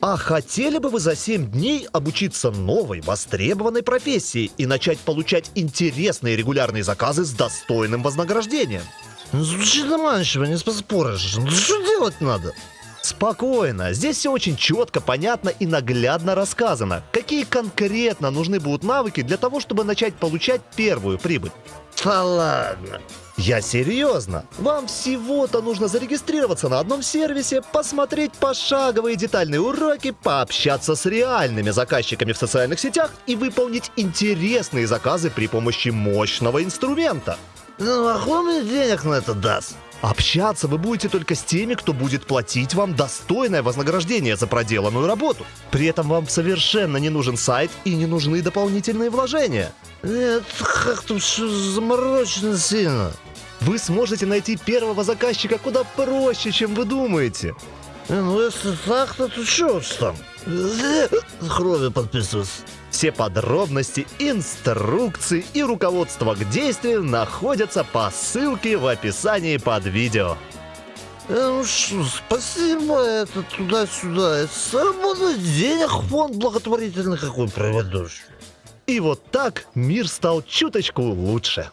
А хотели бы вы за 7 дней обучиться новой, востребованной профессии и начать получать интересные регулярные заказы с достойным вознаграждением? Ну, Звучит заманчиво, не поспоришь. Ну что делать надо? Спокойно, здесь все очень четко, понятно и наглядно рассказано. Какие конкретно нужны будут навыки для того, чтобы начать получать первую прибыль? Да ладно. Я серьезно. Вам всего-то нужно зарегистрироваться на одном сервисе, посмотреть пошаговые детальные уроки, пообщаться с реальными заказчиками в социальных сетях и выполнить интересные заказы при помощи мощного инструмента. Ну, а мне денег на это даст? Общаться вы будете только с теми, кто будет платить вам достойное вознаграждение за проделанную работу. При этом вам совершенно не нужен сайт и не нужны дополнительные вложения. Нет, как-то все заморочено сильно. Вы сможете найти первого заказчика куда проще, чем вы думаете. Не, ну если так, то чё уж там? Крови подписываться. Все подробности, инструкции и руководство к действию находятся по ссылке в описании под видео. Э, ну что, спасибо, это туда-сюда. Заработать денег фонд благотворительный какой проведешь. И вот так мир стал чуточку лучше.